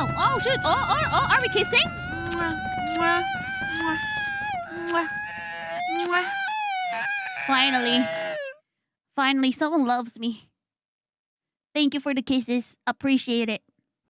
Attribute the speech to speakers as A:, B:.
A: Oh, shoot. Oh, oh, oh. Are we kissing? Finally. Finally, someone loves me. Thank you for the kisses. Appreciate it.